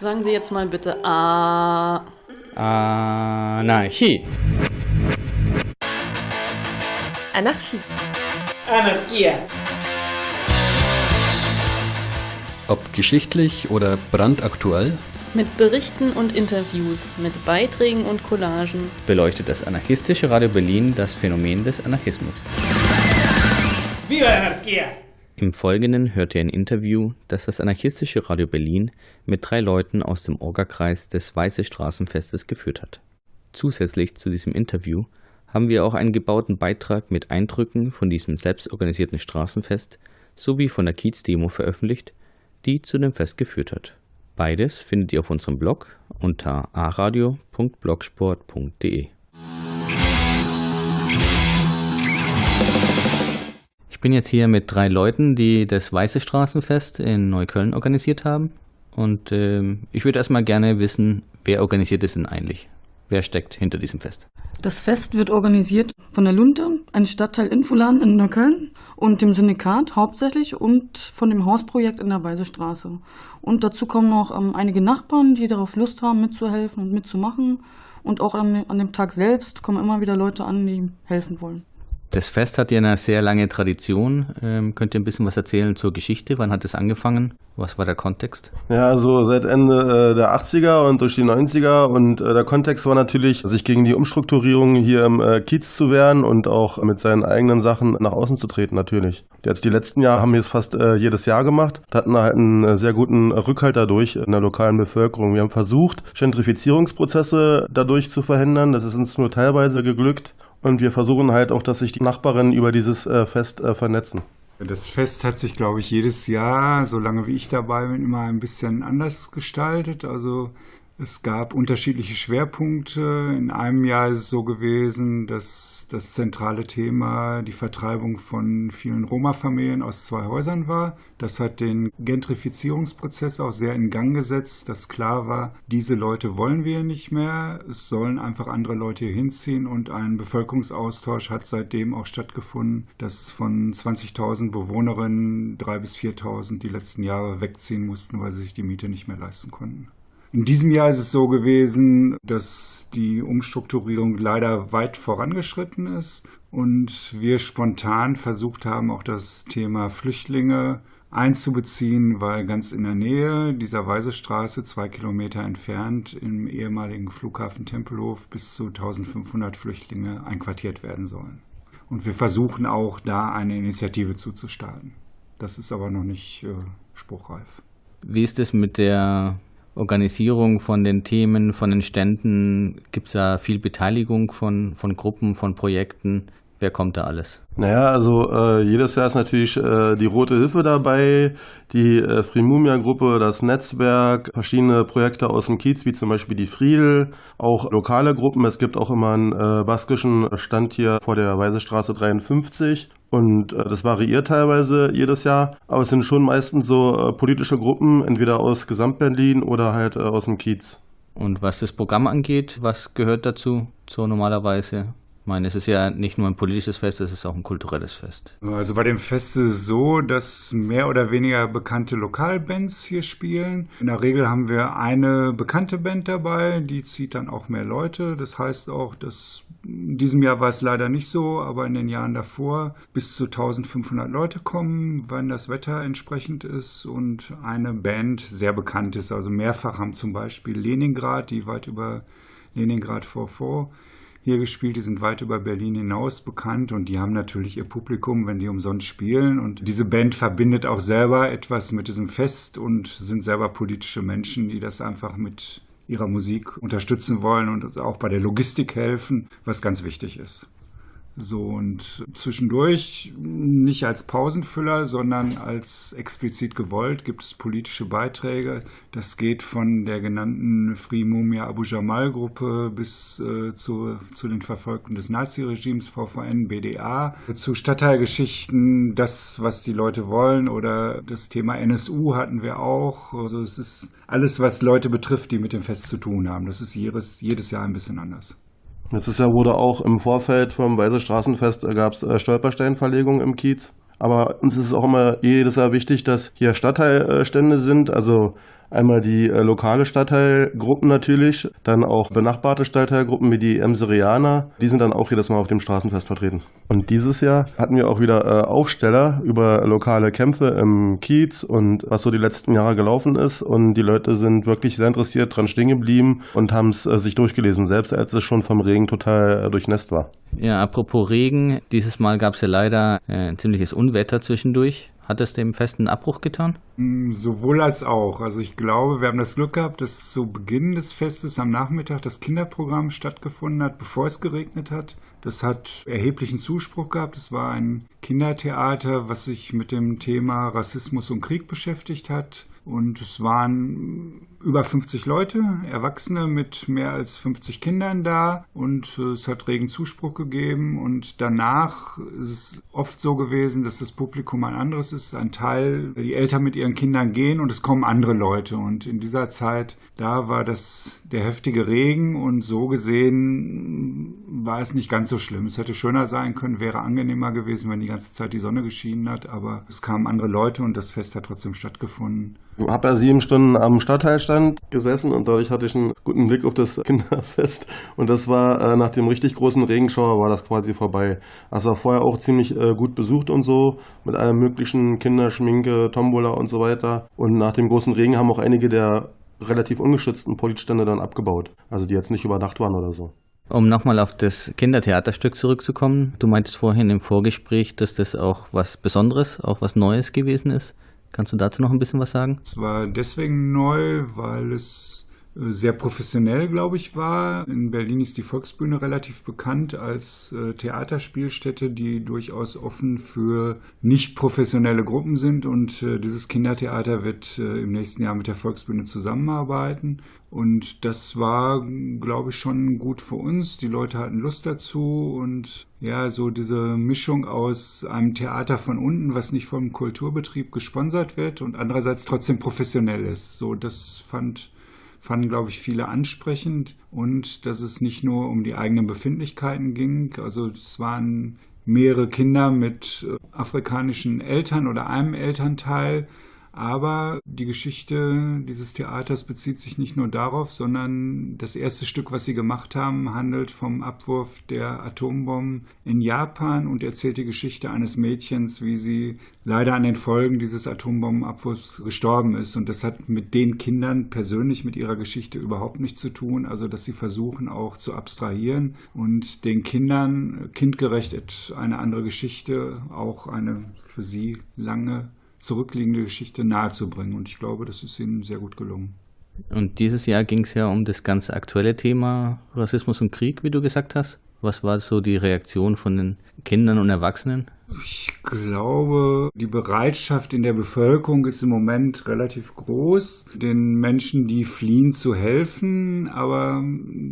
Sagen Sie jetzt mal bitte A. Anarchie. Anarchie. Anarchia. Ob geschichtlich oder brandaktuell, Mit Berichten und Interviews, mit Beiträgen und Collagen. beleuchtet das anarchistische Radio Berlin das Phänomen des Anarchismus. Viva la anarquía. Im Folgenden hört ihr ein Interview, das das anarchistische Radio Berlin mit drei Leuten aus dem Orgakreis des Weiße Straßenfestes geführt hat. Zusätzlich zu diesem Interview haben wir auch einen gebauten Beitrag mit Eindrücken von diesem selbstorganisierten Straßenfest sowie von der Kiez-Demo veröffentlicht, die zu dem Fest geführt hat. Beides findet ihr auf unserem Blog unter aradio.blogsport.de. Ich bin jetzt hier mit drei Leuten, die das Weiße Straßenfest in Neukölln organisiert haben. Und ähm, ich würde erstmal gerne wissen, wer organisiert es denn eigentlich? Wer steckt hinter diesem Fest? Das Fest wird organisiert von der Lunte, einem Stadtteil Infolan in Neukölln und dem Syndikat hauptsächlich und von dem Hausprojekt in der Weiße Straße. Und dazu kommen noch ähm, einige Nachbarn, die darauf Lust haben, mitzuhelfen und mitzumachen. Und auch an, an dem Tag selbst kommen immer wieder Leute an, die helfen wollen. Das Fest hat ja eine sehr lange Tradition. Ähm, könnt ihr ein bisschen was erzählen zur Geschichte? Wann hat es angefangen? Was war der Kontext? Ja, also seit Ende äh, der 80er und durch die 90er und äh, der Kontext war natürlich, sich gegen die Umstrukturierung hier im äh, Kiez zu wehren und auch mit seinen eigenen Sachen nach außen zu treten natürlich. Jetzt die letzten Jahre haben wir es fast jedes Jahr gemacht, hatten halt einen sehr guten Rückhalt dadurch in der lokalen Bevölkerung. Wir haben versucht, Gentrifizierungsprozesse dadurch zu verhindern. Das ist uns nur teilweise geglückt. Und wir versuchen halt auch, dass sich die Nachbarinnen über dieses äh, Fest äh, vernetzen. Das Fest hat sich, glaube ich, jedes Jahr, solange wie ich dabei bin, immer ein bisschen anders gestaltet. Also es gab unterschiedliche Schwerpunkte. In einem Jahr ist es so gewesen, dass das zentrale Thema die Vertreibung von vielen Roma-Familien aus zwei Häusern war. Das hat den Gentrifizierungsprozess auch sehr in Gang gesetzt, dass klar war, diese Leute wollen wir nicht mehr. Es sollen einfach andere Leute hier hinziehen und ein Bevölkerungsaustausch hat seitdem auch stattgefunden, dass von 20.000 Bewohnerinnen 3.000 bis 4.000 die letzten Jahre wegziehen mussten, weil sie sich die Miete nicht mehr leisten konnten. In diesem Jahr ist es so gewesen, dass die Umstrukturierung leider weit vorangeschritten ist und wir spontan versucht haben, auch das Thema Flüchtlinge einzubeziehen, weil ganz in der Nähe dieser Weisestraße, zwei Kilometer entfernt, im ehemaligen Flughafen Tempelhof bis zu 1500 Flüchtlinge einquartiert werden sollen. Und wir versuchen auch da eine Initiative zuzustarten. Das ist aber noch nicht äh, spruchreif. Wie ist es mit der Organisierung von den Themen, von den Ständen? Gibt es da viel Beteiligung von, von Gruppen, von Projekten? Wer kommt da alles? Naja, also äh, jedes Jahr ist natürlich äh, die Rote Hilfe dabei, die äh, Frimumia-Gruppe, das Netzwerk, verschiedene Projekte aus dem Kiez, wie zum Beispiel die Friedel, auch lokale Gruppen. Es gibt auch immer einen äh, baskischen Stand hier vor der Weisestraße 53 und äh, das variiert teilweise jedes Jahr, aber es sind schon meistens so äh, politische Gruppen, entweder aus Gesamtberlin oder halt äh, aus dem Kiez. Und was das Programm angeht, was gehört dazu, so normalerweise? Ich meine, es ist ja nicht nur ein politisches Fest, es ist auch ein kulturelles Fest. Also bei dem Fest ist es so, dass mehr oder weniger bekannte Lokalbands hier spielen. In der Regel haben wir eine bekannte Band dabei, die zieht dann auch mehr Leute. Das heißt auch, dass in diesem Jahr war es leider nicht so, aber in den Jahren davor bis zu 1500 Leute kommen, wenn das Wetter entsprechend ist und eine Band sehr bekannt ist. Also mehrfach haben zum Beispiel Leningrad, die weit über Leningrad 44 hier gespielt, die sind weit über Berlin hinaus bekannt und die haben natürlich ihr Publikum, wenn die umsonst spielen. Und diese Band verbindet auch selber etwas mit diesem Fest und sind selber politische Menschen, die das einfach mit ihrer Musik unterstützen wollen und auch bei der Logistik helfen, was ganz wichtig ist. So und zwischendurch nicht als Pausenfüller, sondern als explizit gewollt gibt es politische Beiträge. Das geht von der genannten Free Mumia Abu Jamal Gruppe bis äh, zu, zu den Verfolgten des Naziregimes, VVN, BDA, zu Stadtteilgeschichten, das, was die Leute wollen oder das Thema NSU hatten wir auch. Also es ist alles, was Leute betrifft, die mit dem Fest zu tun haben. Das ist jedes, jedes Jahr ein bisschen anders. Letztes Jahr wurde auch im Vorfeld vom Weiße Straßenfest äh, gab es äh, Stolpersteinverlegung im Kiez. Aber uns ist auch immer jedes Jahr wichtig, dass hier Stadtteilstände sind, also Einmal die äh, lokale Stadtteilgruppen natürlich, dann auch benachbarte Stadtteilgruppen wie die Emserianer. Die sind dann auch jedes Mal auf dem Straßenfest vertreten. Und dieses Jahr hatten wir auch wieder äh, Aufsteller über lokale Kämpfe im Kiez und was so die letzten Jahre gelaufen ist. Und die Leute sind wirklich sehr interessiert dran stehen geblieben und haben es äh, sich durchgelesen, selbst als es schon vom Regen total äh, durchnässt war. Ja, apropos Regen, dieses Mal gab es ja leider äh, ein ziemliches Unwetter zwischendurch. Hat es dem festen Abbruch getan? Mm, sowohl als auch. Also ich glaube, wir haben das Glück gehabt, dass zu Beginn des Festes am Nachmittag das Kinderprogramm stattgefunden hat, bevor es geregnet hat. Das hat erheblichen Zuspruch gehabt. Es war ein Kindertheater, was sich mit dem Thema Rassismus und Krieg beschäftigt hat. Und es waren über 50 Leute, Erwachsene mit mehr als 50 Kindern da und äh, es hat regen Zuspruch gegeben und danach ist es oft so gewesen, dass das Publikum ein anderes ist, ein Teil, die Eltern mit ihren Kindern gehen und es kommen andere Leute und in dieser Zeit, da war das der heftige Regen und so gesehen war es nicht ganz so schlimm. Es hätte schöner sein können, wäre angenehmer gewesen, wenn die ganze Zeit die Sonne geschienen hat, aber es kamen andere Leute und das Fest hat trotzdem stattgefunden. Habe ja sieben Stunden am Stadtteilstand gesessen und dadurch hatte ich einen guten Blick auf das Kinderfest. Und das war äh, nach dem richtig großen Regenschauer war das quasi vorbei. Also war vorher auch ziemlich äh, gut besucht und so, mit allem möglichen Kinderschminke, Tombola und so weiter. Und nach dem großen Regen haben auch einige der relativ ungeschützten Politstände dann abgebaut. Also die jetzt nicht überdacht waren oder so. Um nochmal auf das Kindertheaterstück zurückzukommen, du meintest vorhin im Vorgespräch, dass das auch was Besonderes, auch was Neues gewesen ist. Kannst du dazu noch ein bisschen was sagen? Es war deswegen neu, weil es sehr professionell, glaube ich, war. In Berlin ist die Volksbühne relativ bekannt als äh, Theaterspielstätte, die durchaus offen für nicht professionelle Gruppen sind. Und äh, dieses Kindertheater wird äh, im nächsten Jahr mit der Volksbühne zusammenarbeiten. Und das war, glaube ich, schon gut für uns. Die Leute hatten Lust dazu und ja, so diese Mischung aus einem Theater von unten, was nicht vom Kulturbetrieb gesponsert wird und andererseits trotzdem professionell ist. So, das fand fanden, glaube ich, viele ansprechend und dass es nicht nur um die eigenen Befindlichkeiten ging. Also es waren mehrere Kinder mit äh, afrikanischen Eltern oder einem Elternteil aber die Geschichte dieses Theaters bezieht sich nicht nur darauf, sondern das erste Stück, was sie gemacht haben, handelt vom Abwurf der Atombomben in Japan und erzählt die Geschichte eines Mädchens, wie sie leider an den Folgen dieses Atombombenabwurfs gestorben ist. Und das hat mit den Kindern persönlich mit ihrer Geschichte überhaupt nichts zu tun. Also, dass sie versuchen auch zu abstrahieren und den Kindern kindgerecht eine andere Geschichte, auch eine für sie lange zurückliegende Geschichte nahezubringen. Und ich glaube, das ist ihnen sehr gut gelungen. Und dieses Jahr ging es ja um das ganz aktuelle Thema Rassismus und Krieg, wie du gesagt hast. Was war so die Reaktion von den Kindern und Erwachsenen? Ich glaube, die Bereitschaft in der Bevölkerung ist im Moment relativ groß, den Menschen, die fliehen, zu helfen. Aber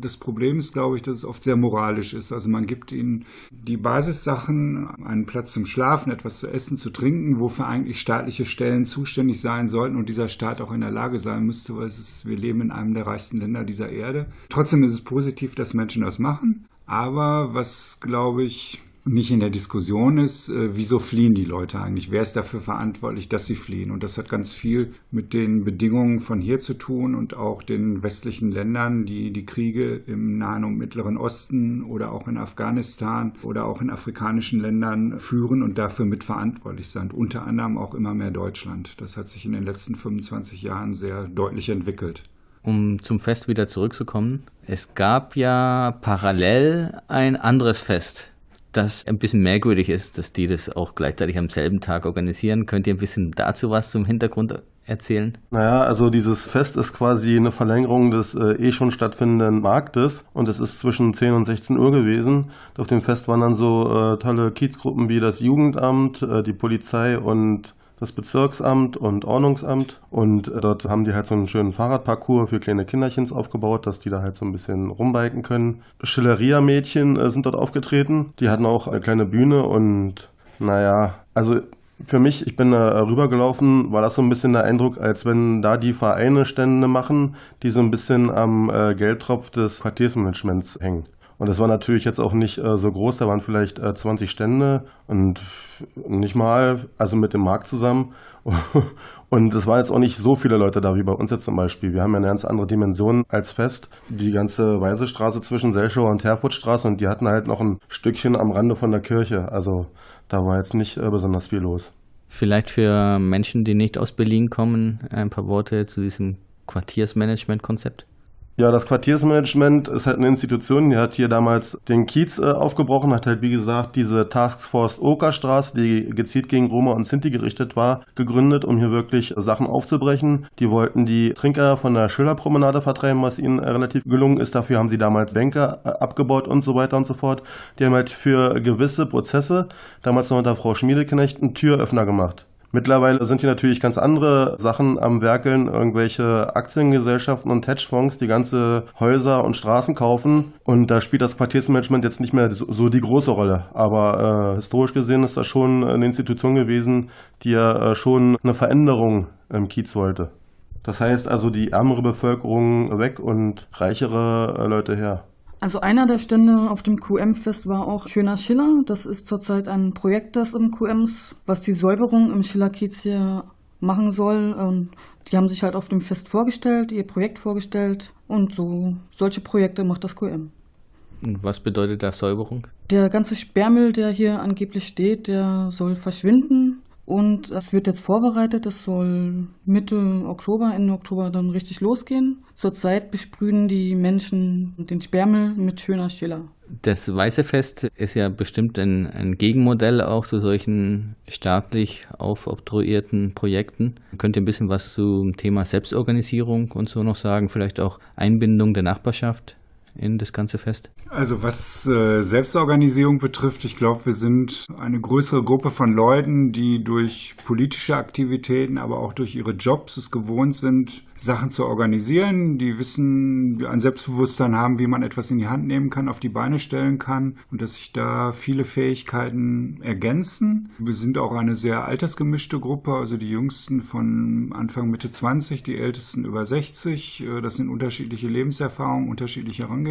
das Problem ist, glaube ich, dass es oft sehr moralisch ist. Also man gibt ihnen die Basissachen, einen Platz zum Schlafen, etwas zu essen, zu trinken, wofür eigentlich staatliche Stellen zuständig sein sollten und dieser Staat auch in der Lage sein müsste, weil ist, wir leben in einem der reichsten Länder dieser Erde. Trotzdem ist es positiv, dass Menschen das machen. Aber was, glaube ich, nicht in der Diskussion ist, äh, wieso fliehen die Leute eigentlich? Wer ist dafür verantwortlich, dass sie fliehen? Und das hat ganz viel mit den Bedingungen von hier zu tun und auch den westlichen Ländern, die die Kriege im Nahen und Mittleren Osten oder auch in Afghanistan oder auch in afrikanischen Ländern führen und dafür mitverantwortlich sind. Unter anderem auch immer mehr Deutschland. Das hat sich in den letzten 25 Jahren sehr deutlich entwickelt. Um zum Fest wieder zurückzukommen, es gab ja parallel ein anderes Fest das ein bisschen merkwürdig ist, dass die das auch gleichzeitig am selben Tag organisieren. Könnt ihr ein bisschen dazu was zum Hintergrund erzählen? Naja, also dieses Fest ist quasi eine Verlängerung des äh, eh schon stattfindenden Marktes und es ist zwischen 10 und 16 Uhr gewesen. Auf dem Fest waren dann so äh, tolle Kiezgruppen wie das Jugendamt, äh, die Polizei und das Bezirksamt und Ordnungsamt. Und äh, dort haben die halt so einen schönen Fahrradparcours für kleine Kinderchens aufgebaut, dass die da halt so ein bisschen rumbiken können. Schilleria-Mädchen äh, sind dort aufgetreten. Die hatten auch eine kleine Bühne und naja, also für mich, ich bin da rübergelaufen, war das so ein bisschen der Eindruck, als wenn da die Vereine Stände machen, die so ein bisschen am äh, Geldtropf des Quartiersmanagements hängen. Und das war natürlich jetzt auch nicht äh, so groß, da waren vielleicht äh, 20 Stände und nicht mal, also mit dem Markt zusammen. Und es waren jetzt auch nicht so viele Leute da wie bei uns jetzt zum Beispiel. Wir haben ja eine ganz andere Dimension als Fest. Die ganze Weisestraße zwischen Selschauer und Herfurtstraße und die hatten halt noch ein Stückchen am Rande von der Kirche. Also da war jetzt nicht äh, besonders viel los. Vielleicht für Menschen, die nicht aus Berlin kommen, ein paar Worte zu diesem Quartiersmanagement-Konzept. Ja, das Quartiersmanagement ist halt eine Institution, die hat hier damals den Kiez äh, aufgebrochen, hat halt wie gesagt diese Taskforce Okerstraße, die gezielt gegen Roma und Sinti gerichtet war, gegründet, um hier wirklich Sachen aufzubrechen. Die wollten die Trinker von der Schillerpromenade vertreiben, was ihnen äh, relativ gelungen ist. Dafür haben sie damals Bänke äh, abgebaut und so weiter und so fort. Die haben halt für gewisse Prozesse, damals noch unter Frau Schmiedeknecht, einen Türöffner gemacht. Mittlerweile sind hier natürlich ganz andere Sachen am Werkeln, irgendwelche Aktiengesellschaften und Hedgefonds, die ganze Häuser und Straßen kaufen. Und da spielt das Quartiersmanagement jetzt nicht mehr so die große Rolle. Aber äh, historisch gesehen ist das schon eine Institution gewesen, die ja äh, schon eine Veränderung im Kiez wollte. Das heißt also die ärmere Bevölkerung weg und reichere äh, Leute her. Also einer der Stände auf dem QM-Fest war auch Schöner Schiller. Das ist zurzeit ein Projekt des QMs, was die Säuberung im Schillerkiez hier machen soll. Und die haben sich halt auf dem Fest vorgestellt, ihr Projekt vorgestellt und so solche Projekte macht das QM. Und was bedeutet das Säuberung? Der ganze Sperrmüll, der hier angeblich steht, der soll verschwinden. Und das wird jetzt vorbereitet. Das soll Mitte Oktober, Ende Oktober dann richtig losgehen. Zurzeit besprühen die Menschen den Sperrmüll mit schöner Schiller. Das Weiße Fest ist ja bestimmt ein, ein Gegenmodell auch zu solchen staatlich aufoktroyierten Projekten. Könnt ihr ein bisschen was zum Thema Selbstorganisierung und so noch sagen? Vielleicht auch Einbindung der Nachbarschaft in das ganze Fest? Also was äh, Selbstorganisierung betrifft, ich glaube, wir sind eine größere Gruppe von Leuten, die durch politische Aktivitäten, aber auch durch ihre Jobs es gewohnt sind, Sachen zu organisieren, die wissen, ein Selbstbewusstsein haben, wie man etwas in die Hand nehmen kann, auf die Beine stellen kann und dass sich da viele Fähigkeiten ergänzen. Wir sind auch eine sehr altersgemischte Gruppe, also die Jüngsten von Anfang Mitte 20, die Ältesten über 60. Äh, das sind unterschiedliche Lebenserfahrungen, unterschiedliche Herangehensweisen,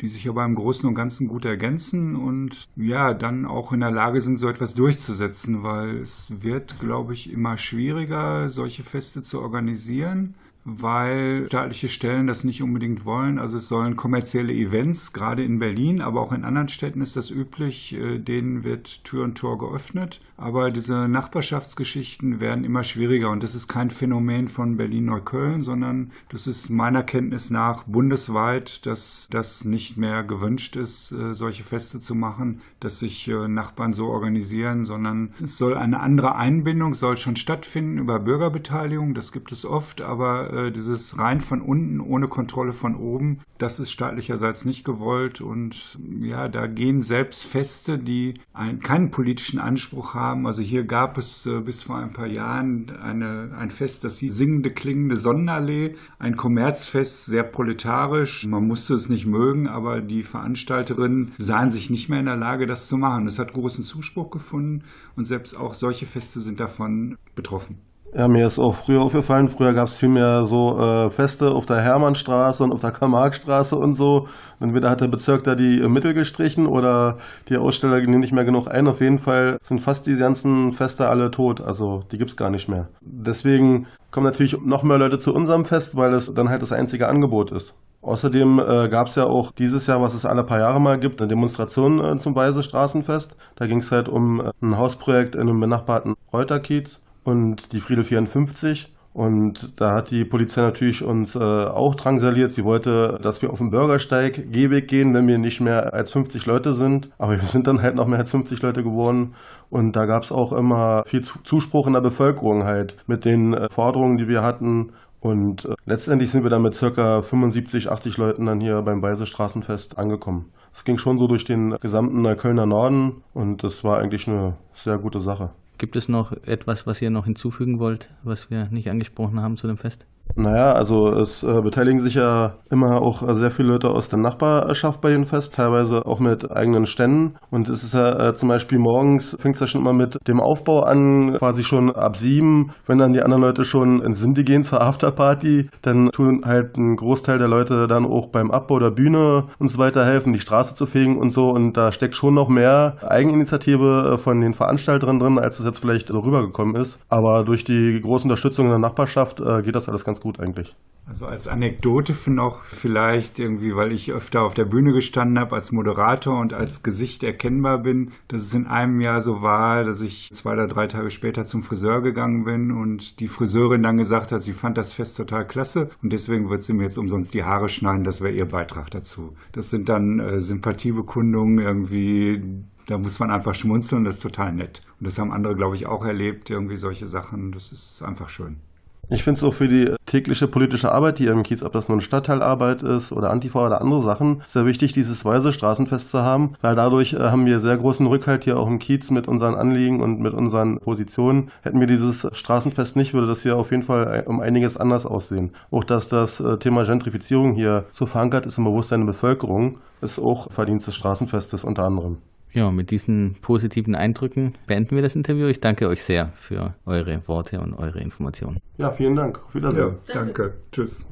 die sich aber im Großen und Ganzen gut ergänzen und ja, dann auch in der Lage sind, so etwas durchzusetzen, weil es wird, glaube ich, immer schwieriger, solche Feste zu organisieren weil staatliche Stellen das nicht unbedingt wollen. Also es sollen kommerzielle Events, gerade in Berlin, aber auch in anderen Städten ist das üblich, äh, denen wird Tür und Tor geöffnet. Aber diese Nachbarschaftsgeschichten werden immer schwieriger und das ist kein Phänomen von Berlin-Neukölln, sondern das ist meiner Kenntnis nach bundesweit, dass das nicht mehr gewünscht ist, äh, solche Feste zu machen, dass sich äh, Nachbarn so organisieren, sondern es soll eine andere Einbindung, soll schon stattfinden über Bürgerbeteiligung, das gibt es oft, aber äh, dieses rein von unten ohne Kontrolle von oben, das ist staatlicherseits nicht gewollt und ja, da gehen selbst Feste, die ein, keinen politischen Anspruch haben. Also hier gab es äh, bis vor ein paar Jahren eine, ein Fest, das hieß Singende Klingende Sonnenallee, ein Kommerzfest, sehr proletarisch. Man musste es nicht mögen, aber die Veranstalterinnen sahen sich nicht mehr in der Lage, das zu machen. Es hat großen Zuspruch gefunden und selbst auch solche Feste sind davon betroffen. Ja, mir ist auch früher aufgefallen, früher gab es viel mehr so äh, Feste auf der Hermannstraße und auf der Karl-Marx-Straße und so. Entweder hat der Bezirk da die äh, Mittel gestrichen oder die Aussteller nehmen nicht mehr genug ein. Auf jeden Fall sind fast die ganzen Feste alle tot. Also die gibt's gar nicht mehr. Deswegen kommen natürlich noch mehr Leute zu unserem Fest, weil es dann halt das einzige Angebot ist. Außerdem äh, gab es ja auch dieses Jahr, was es alle paar Jahre mal gibt, eine Demonstration äh, zum Weise Straßenfest. Da ging es halt um äh, ein Hausprojekt in einem benachbarten Reuterkiez und die Friedel 54. Und da hat die Polizei natürlich uns äh, auch drangsaliert. Sie wollte, dass wir auf den Bürgersteig Gehweg gehen, wenn wir nicht mehr als 50 Leute sind. Aber wir sind dann halt noch mehr als 50 Leute geworden. Und da gab es auch immer viel Zuspruch in der Bevölkerung halt mit den äh, Forderungen, die wir hatten. Und äh, letztendlich sind wir dann mit circa 75, 80 Leuten dann hier beim Beise Straßenfest angekommen. Es ging schon so durch den gesamten Kölner Norden und das war eigentlich eine sehr gute Sache. Gibt es noch etwas, was ihr noch hinzufügen wollt, was wir nicht angesprochen haben zu dem Fest? Naja, also es äh, beteiligen sich ja immer auch sehr viele Leute aus der Nachbarschaft bei den Fest, teilweise auch mit eigenen Ständen. Und es ist ja äh, zum Beispiel morgens fängt es ja schon immer mit dem Aufbau an, quasi schon ab sieben. Wenn dann die anderen Leute schon ins Sindi gehen zur Afterparty, dann tun halt ein Großteil der Leute dann auch beim Abbau der Bühne und so weiter helfen, die Straße zu fegen und so. Und da steckt schon noch mehr Eigeninitiative äh, von den Veranstaltern drin, als es jetzt vielleicht so rübergekommen ist. Aber durch die große Unterstützung in der Nachbarschaft äh, geht das alles ganz gut eigentlich. Also als Anekdote für noch vielleicht irgendwie, weil ich öfter auf der Bühne gestanden habe als Moderator und als Gesicht erkennbar bin, dass es in einem Jahr so war, dass ich zwei oder drei Tage später zum Friseur gegangen bin und die Friseurin dann gesagt hat, sie fand das Fest total klasse und deswegen wird sie mir jetzt umsonst die Haare schneiden, das wäre ihr Beitrag dazu. Das sind dann äh, Sympathiebekundungen irgendwie, da muss man einfach schmunzeln, das ist total nett. Und das haben andere, glaube ich, auch erlebt, irgendwie solche Sachen, das ist einfach schön. Ich finde es auch für die tägliche politische Arbeit hier im Kiez, ob das nun Stadtteilarbeit ist oder Antifa oder andere Sachen, sehr wichtig, dieses Weise Straßenfest zu haben, weil dadurch äh, haben wir sehr großen Rückhalt hier auch im Kiez mit unseren Anliegen und mit unseren Positionen. Hätten wir dieses Straßenfest nicht, würde das hier auf jeden Fall um einiges anders aussehen. Auch dass das äh, Thema Gentrifizierung hier so verankert ist im Bewusstsein der Bevölkerung, ist auch Verdienst des Straßenfestes unter anderem. Ja, mit diesen positiven Eindrücken beenden wir das Interview. Ich danke euch sehr für eure Worte und eure Informationen. Ja, vielen Dank. Auf Wiedersehen. Ja, danke. Tschüss.